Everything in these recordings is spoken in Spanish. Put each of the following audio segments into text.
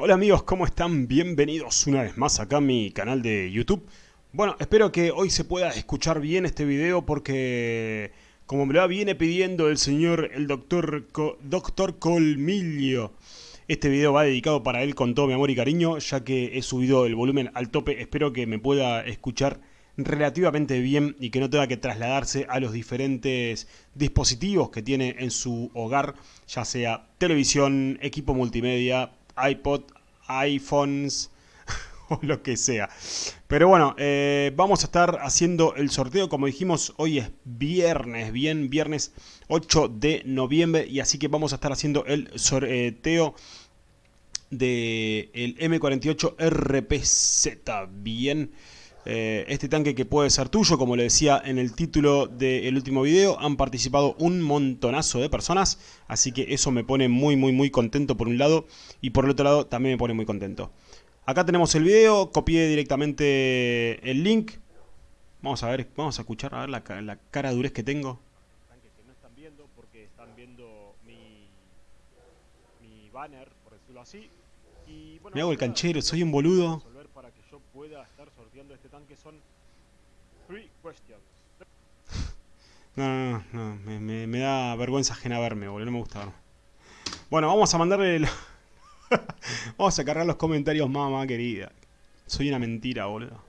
Hola amigos, ¿cómo están? Bienvenidos una vez más acá a mi canal de YouTube. Bueno, espero que hoy se pueda escuchar bien este video porque, como me lo viene pidiendo el señor, el doctor, doctor Colmillo, este video va dedicado para él con todo mi amor y cariño, ya que he subido el volumen al tope. Espero que me pueda escuchar relativamente bien y que no tenga que trasladarse a los diferentes dispositivos que tiene en su hogar, ya sea televisión, equipo multimedia, iPod, iPhones o lo que sea. Pero bueno, eh, vamos a estar haciendo el sorteo. Como dijimos, hoy es viernes, bien, viernes 8 de noviembre. Y así que vamos a estar haciendo el sorteo del M48 RPZ. Bien. Eh, este tanque que puede ser tuyo, como le decía en el título del último video, han participado un montonazo de personas, así que eso me pone muy muy muy contento por un lado, y por el otro lado también me pone muy contento. Acá tenemos el video, copié directamente el link, vamos a ver, vamos a escuchar, a ver la, la cara durez que tengo. Que no están viendo porque están viendo mi, mi banner, por decirlo así. Y, bueno, me hago el canchero, soy un boludo este tanque son three questions. No, no, no, me, me, da vergüenza ajena verme, boludo, no me gusta. Bueno, vamos a mandarle... Vamos a cargar los comentarios, mamá querida. Soy una mentira, boludo.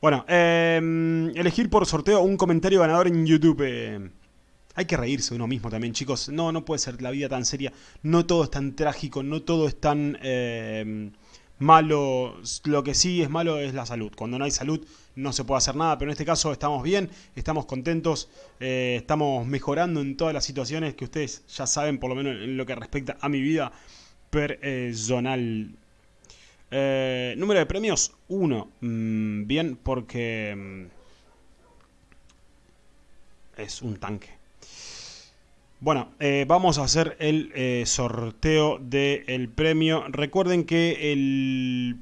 Bueno, eh, elegir por sorteo un comentario ganador en YouTube. Hay que reírse uno mismo también, chicos. No, no puede ser la vida tan seria. No todo es tan trágico, no todo es tan... Eh, malo, lo que sí es malo es la salud. Cuando no hay salud no se puede hacer nada, pero en este caso estamos bien, estamos contentos, eh, estamos mejorando en todas las situaciones que ustedes ya saben, por lo menos en lo que respecta a mi vida personal. Eh, número de premios, uno. Mm, bien, porque mm, es un tanque. Bueno, eh, vamos a hacer el eh, sorteo del premio. Recuerden que el,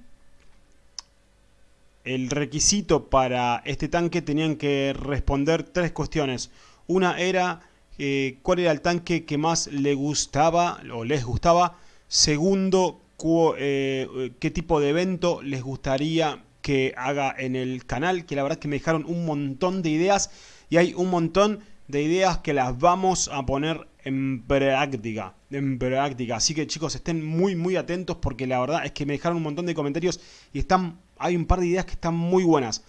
el requisito para este tanque tenían que responder tres cuestiones. Una era eh, cuál era el tanque que más le gustaba o les gustaba. Segundo, qué tipo de evento les gustaría que haga en el canal. Que la verdad que me dejaron un montón de ideas y hay un montón de ideas que las vamos a poner en práctica, en práctica. Así que chicos, estén muy muy atentos porque la verdad es que me dejaron un montón de comentarios y están hay un par de ideas que están muy buenas.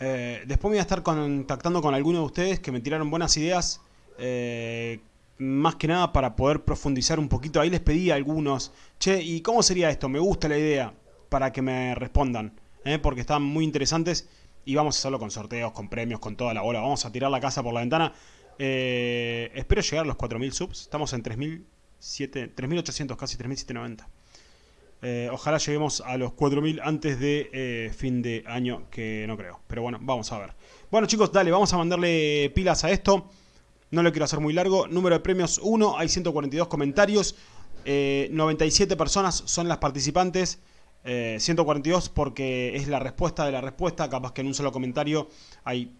Eh, después me voy a estar contactando con algunos de ustedes que me tiraron buenas ideas. Eh, más que nada para poder profundizar un poquito. Ahí les pedí a algunos, che, ¿y cómo sería esto? Me gusta la idea para que me respondan. ¿eh? Porque están muy interesantes y vamos a hacerlo con sorteos, con premios, con toda la bola. Vamos a tirar la casa por la ventana. Eh, espero llegar a los 4.000 subs. Estamos en 3.800, casi 3.790. Eh, ojalá lleguemos a los 4.000 antes de eh, fin de año, que no creo. Pero bueno, vamos a ver. Bueno chicos, dale, vamos a mandarle pilas a esto. No lo quiero hacer muy largo. Número de premios 1, hay 142 comentarios. 97 personas son las participantes. 142 eh, porque es la respuesta de la respuesta, capaz que en un solo comentario hay,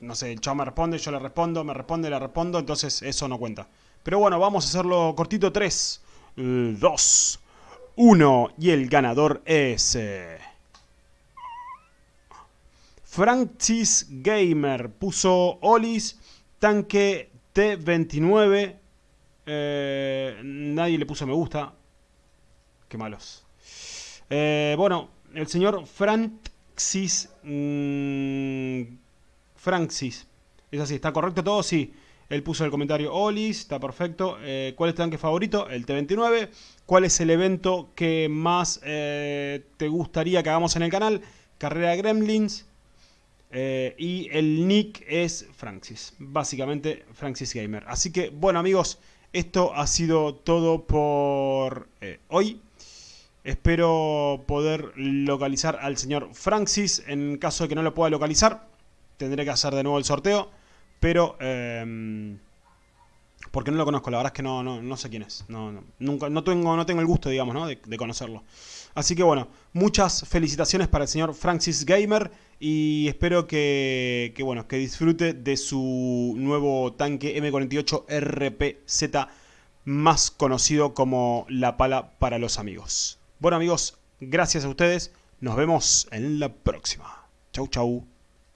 no sé, el chavo me responde, yo le respondo, me responde, le respondo, entonces eso no cuenta. Pero bueno, vamos a hacerlo cortito, 3, 2, 1, y el ganador es... Eh, Francis Gamer puso Olis, tanque T29, eh, nadie le puso me gusta, qué malos. Eh, bueno, el señor Francis... Mm, Francis. Es así, ¿está correcto todo? Sí. Él puso el comentario Olis, está perfecto. Eh, ¿Cuál es tu tanque favorito? El T29. ¿Cuál es el evento que más eh, te gustaría que hagamos en el canal? Carrera Gremlins. y el nick es Francis. Básicamente Francis Gamer. Así que, bueno amigos, esto ha sido todo por hoy. Espero poder localizar al señor Francis. En caso de que no lo pueda localizar, tendré que hacer de nuevo el sorteo. Pero... Eh, porque no lo conozco, la verdad es que no, no, sé quién es. No, nunca, no, tengo, no tengo el gusto, digamos, ¿no? de, conocerlo. Así que bueno, muchas felicitaciones para el señor Francis Gamer. Y espero que, que, bueno, que disfrute de su nuevo tanque M48 RPZ más conocido como La Pala para los amigos. Bueno amigos, gracias a ustedes, nos vemos en la próxima. Chau chau.